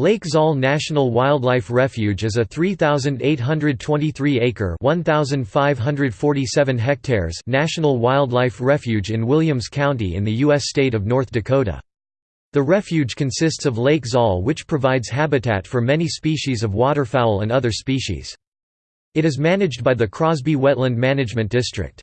Lake Zahl National Wildlife Refuge is a 3,823-acre (1,547 hectares) national wildlife refuge in Williams County in the U.S. state of North Dakota. The refuge consists of Lake Zahl which provides habitat for many species of waterfowl and other species. It is managed by the Crosby Wetland Management District.